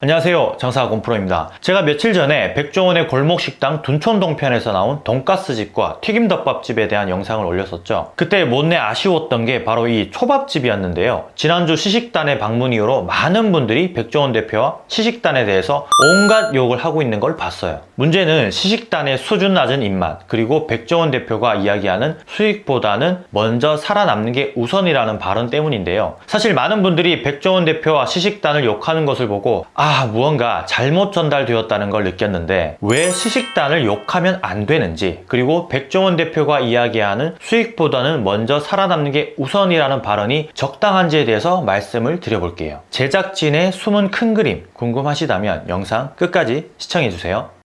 안녕하세요. 장사공프로입니다. 제가 며칠 전에 백종원의 골목식당 둔촌동편에서 나온 돈가스집과 튀김덮밥집에 대한 영상을 올렸었죠. 그때 못내 아쉬웠던 게 바로 이 초밥집이었는데요. 지난주 시식단의 방문 이후로 많은 분들이 백종원 대표와 시식단에 대해서 온갖 욕을 하고 있는 걸 봤어요. 문제는 시식단의 수준 낮은 입맛 그리고 백종원 대표가 이야기하는 수익보다는 먼저 살아남는 게 우선이라는 발언 때문인데요. 사실 많은 분들이 백종원 대표와 시식단을 욕하는 것을 보고 아 무언가 잘못 전달되었다는 걸 느꼈는데 왜 시식단을 욕하면 안 되는지 그리고 백종원 대표가 이야기하는 수익보다는 먼저 살아남는 게 우선이라는 발언이 적당한지에 대해서 말씀을 드려볼게요. 제작진의 숨은 큰 그림 궁금하시다면 영상 끝까지 시청해주세요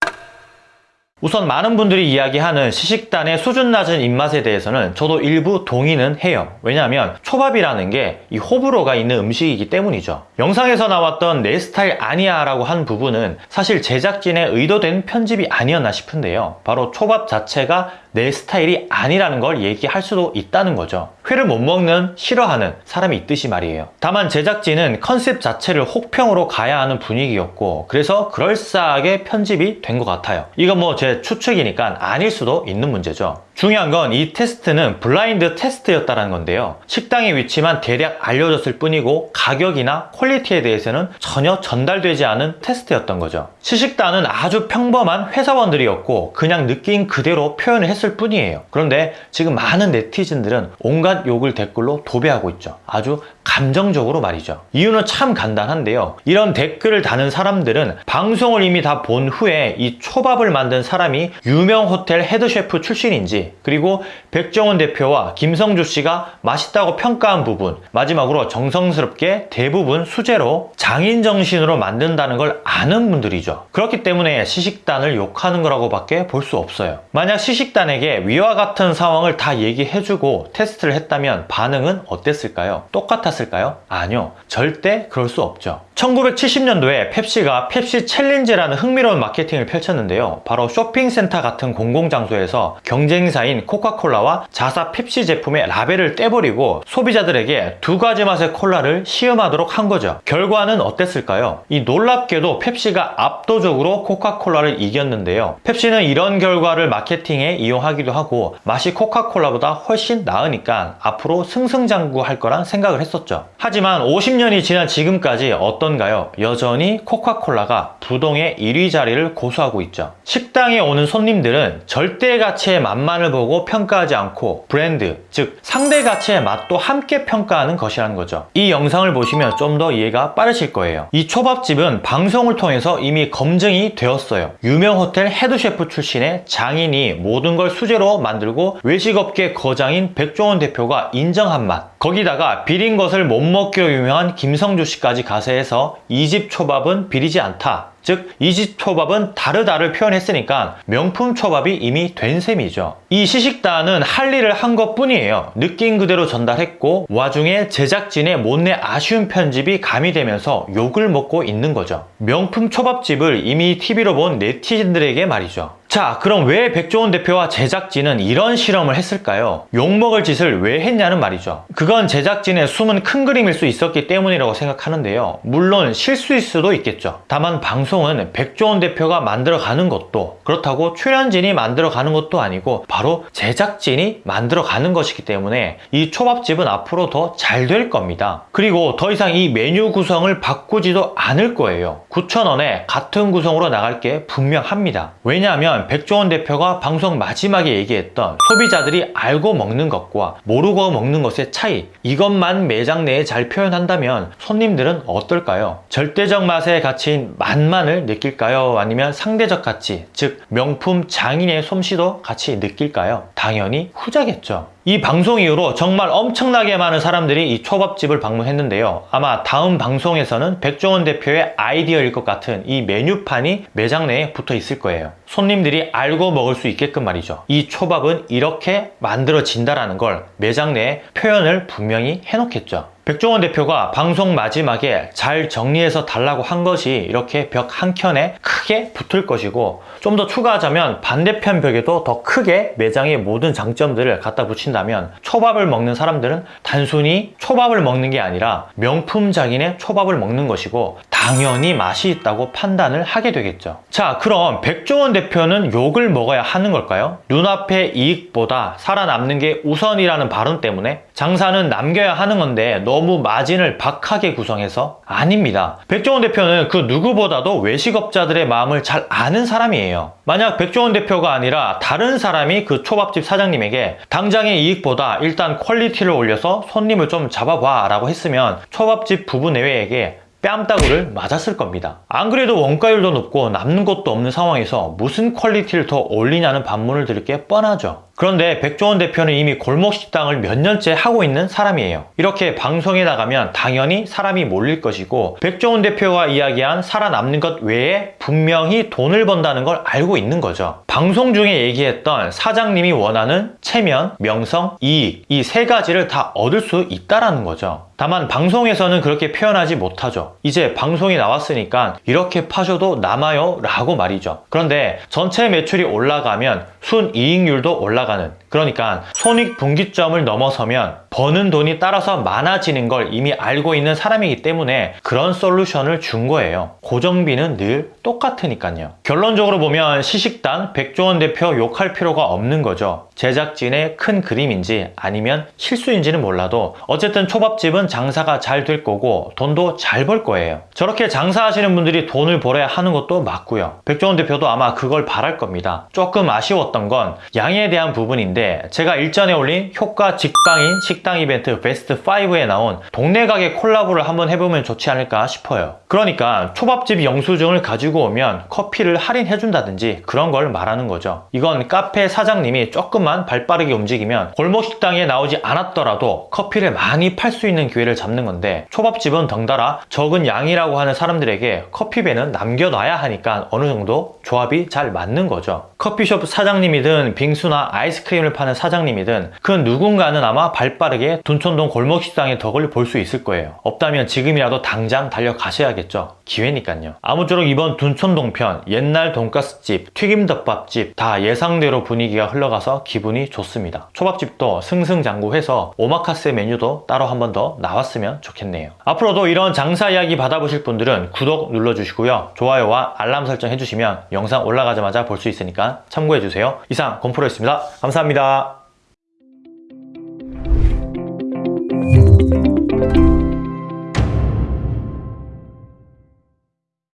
우선 많은 분들이 이야기하는 시식단의 수준 낮은 입맛에 대해서는 저도 일부 동의는 해요. 왜냐하면 초밥이라는 게 이 호불호가 있는 음식이기 때문이죠. 영상에서 나왔던 내 스타일 아니야 라고 한 부분은 사실 제작진의 의도된 편집이 아니었나 싶은데요. 바로 초밥 자체가 내 스타일이 아니라는 걸 얘기할 수도 있다는 거죠. 회를 못 먹는 싫어하는 사람이 있듯이 말이에요. 다만 제작진은 컨셉 자체를 혹평으로 가야 하는 분위기였고 그래서 그럴싸하게 편집이 된 것 같아요. 이건 뭐 제 추측이니까 아닐 수도 있는 문제죠 중요한 건 이 테스트는 블라인드 테스트였다는 건데요. 식당의 위치만 대략 알려졌을 뿐이고 가격이나 quality에 대해서는 전혀 전달되지 않은 테스트였던 거죠. 시식단은 아주 평범한 회사원들이었고 그냥 느낀 그대로 표현을 했을 뿐이에요. 그런데 지금 많은 네티즌들은 온갖 욕을 댓글로 도배하고 있죠. 아주 감정적으로 말이죠. 이유는 참 간단한데요. 이런 댓글을 다는 사람들은 방송을 이미 다 본 후에 이 초밥을 만든 사람이 유명 호텔 head chef 출신인지 그리고 백종원 대표와 김성주 씨가 맛있다고 평가한 부분 마지막으로 정성스럽게 대부분 수제로 장인 정신으로 만든다는 걸 아는 분들이죠. 그렇기 때문에 시식단을 욕하는 거라고 밖에 볼 수 없어요. 만약 시식단에게 위와 같은 상황을 다 얘기해주고 테스트를 했다면 반응은 어땠을까요? 똑같았 을까요? 아니요 절대 그럴 수 없죠 1970년도에 펩시가 펩시 챌린지라는 흥미로운 마케팅을 펼쳤는데요. 바로 쇼핑센터 같은 공공장소에서 경쟁사인 코카콜라와 자사 펩시 제품의 라벨을 떼버리고 소비자들에게 두 가지 맛의 콜라를 시음하도록 한 거죠. 결과는 어땠을까요? 이 놀랍게도 펩시가 압도적으로 코카콜라를 이겼는데요. 펩시는 이런 결과를 마케팅에 이용하기도 하고 맛이 코카콜라보다 훨씬 나으니까 앞으로 승승장구할 거란 생각을 했었죠. 하지만 50년이 지난 지금까지 어떤 가요? 여전히 코카콜라가 부동의 1위 자리를 고수하고 있죠. 식당에 오는 손님들은 절대 가치의 맛만을 보고 평가하지 않고 브랜드, 즉 상대 가치의 맛도 함께 평가하는 것이라는 거죠. 이 영상을 보시면 좀 더 이해가 빠르실 거예요. 이 초밥집은 방송을 통해서 이미 검증이 되었어요. 유명 호텔 head chef 출신의 장인이 모든 걸 수제로 만들고 외식업계 거장인 백종원 대표가 인정한 맛. 거기다가 비린 것을 못 먹기로 유명한 김성주 씨까지 가세 해서 이 집 초밥은 비리지 않다. 즉 이 집 초밥은 다르다를 표현했으니까 명품 초밥이 이미 된 셈이죠. 이 시식단은 할 일을 한 것 뿐이에요. 느낀 그대로 전달했고 와중에 제작진의 못내 아쉬운 편집이 가미되면서 욕을 먹고 있는 거죠. 명품 초밥집을 이미 TV로 본 네티즌들에게 말이죠 자 그럼 왜 백종원 대표와 제작진은 이런 실험을 했을까요? 욕먹을 짓을 왜 했냐는 말이죠. 그건 제작진의 숨은 큰 그림일 수 있었기 때문이라고 생각하는데요. 물론 실수일 수도 있겠죠. 다만 방송은 백종원 대표가 만들어가는 것도 그렇다고 출연진이 만들어가는 것도 아니고 바로 제작진이 만들어가는 것이기 때문에 이 초밥집은 앞으로 더 잘 될 겁니다. 그리고 더 이상 이 메뉴 구성을 바꾸지도 않을 거예요. 9,000원에 같은 구성으로 나갈 게 분명합니다. 왜냐하면 백종원 대표가 방송 마지막에 얘기했던 소비자들이 알고 먹는 것과 모르고 먹는 것의 차이 이것만 매장 내에 잘 표현한다면 손님들은 어떨까요? 절대적 맛의 가치인 맛만을 느낄까요? 아니면 상대적 가치, 즉 명품 장인의 솜씨도 같이 느낄까요? 당연히 후자겠죠. 이 방송 이후로 정말 엄청나게 많은 사람들이 이 초밥집을 방문했는데요 아마 다음 방송에서는 백종원 대표의 아이디어일 것 같은 이 메뉴판이 매장 내에 붙어 있을 거예요 손님들이 알고 먹을 수 있게끔 말이죠. 이 초밥은 이렇게 만들어진다는 걸 매장 내에 표현을 분명히 해놓겠죠. 백종원 대표가 방송 마지막에 잘 정리해서 달라고 한 것이 이렇게 벽 한켠에 크게 붙을 것이고 좀 더 추가하자면 반대편 벽에도 더 크게 매장의 모든 장점들을 갖다 붙인다면 초밥을 먹는 사람들은 단순히 초밥을 먹는 게 아니라 명품작인의 초밥을 먹는 것이고 당연히 맛이 있다고 판단을 하게 되겠죠. 자, 그럼 백종원 대표는 욕을 먹어야 하는 걸까요? 눈앞의 이익보다 살아남는 게 우선이라는 발언 때문에 장사는 남겨야 하는 건데 너무 마진을 박하게 구성해서 아닙니다. 백종원 대표는 그 누구보다도 외식업자들의 마음을 잘 아는 사람이에요. 만약 백종원 대표가 아니라 다른 사람이 그 초밥집 사장님에게 당장의 이익보다 일단 quality를 올려서 손님을 좀 잡아봐 라고 했으면 초밥집 부부 내외에게 뺨따구를 맞았을 겁니다. 안 그래도 원가율도 높고 남는 것도 없는 상황에서 무슨 quality를 더 올리냐는 반문을 드릴 게 뻔하죠. 그런데 백종원 대표는 이미 골목 식당을 몇 년째 하고 있는 사람이에요. 이렇게 방송에 나가면 당연히 사람이 몰릴 것이고 백종원 대표가 이야기한 살아남는 것 외에 분명히 돈을 번다는 걸 알고 있는 거죠. 방송 중에 얘기했던 사장님이 원하는 체면, 명성, 이익 이 세 가지를 다 얻을 수 있다라는 거죠. 다만 방송에서는 그렇게 표현하지 못하죠. 이제 방송이 나왔으니까 이렇게 파셔도 남아요 라고 말이죠. 그런데 전체 매출이 올라가면 순이익률도 올라가 는 그러니까 손익분기점을 넘어서면 버는 돈이 따라서 많아지는 걸 이미 알고 있는 사람이기 때문에 그런 솔루션을 준 거예요. 고정비는 늘 똑같으니까요. 결론적으로 보면 시식당 백종원 대표 욕할 필요가 없는 거죠. 제작진의 큰 그림인지 아니면 실수인지는 몰라도 어쨌든 초밥집은 장사가 잘 될 거고 돈도 잘 벌 거예요. 저렇게 장사하시는 분들이 돈을 벌어야 하는 것도 맞고요. 백종원 대표도 아마 그걸 바랄 겁니다. 조금 아쉬웠던 건 양에 대한 부분인데 제가 일전에 올린 효과 직방인 식당 이벤트 베스트 5에 나온 동네 가게 콜라보를 한번 해보면 좋지 않을까 싶어요. 그러니까 초밥집 영수증을 가지고 오면 커피를 할인해준다든지 그런 걸 말하는 거죠. 이건 카페 사장님이 조금만 발빠르게 움직이면 골목 식당에 나오지 않았더라도 커피를 많이 팔 수 있는 기회를 잡는 건데 초밥집은 덩달아 적은 양이라고 하는 사람들에게 커피배는 남겨놔야 하니까 어느 정도 조합이 잘 맞는 거죠. 커피숍 사장님이든 빙수나 아이스크림을 파는 사장님이든 그 누군가는 아마 발빠르게 둔촌동 골목식당의 덕을 볼 수 있을 거예요. 없다면 지금이라도 당장 달려가셔야겠죠. 기회니까요. 아무쪼록 이번 둔촌동 편 옛날 돈가스집, 튀김덮밥집 다 예상대로 분위기가 흘러가서 기분이 좋습니다. 초밥집도 승승장구해서 오마카세 메뉴도 따로 한 번 더 나왔으면 좋겠네요. 앞으로도 이런 장사 이야기 받아보실 분들은 구독 눌러주시고요. 좋아요와 알람 설정 해주시면 영상 올라가자마자 볼 수 있으니까 참고해주세요. 이상 곰프로였습니다. 감사합니다. あ。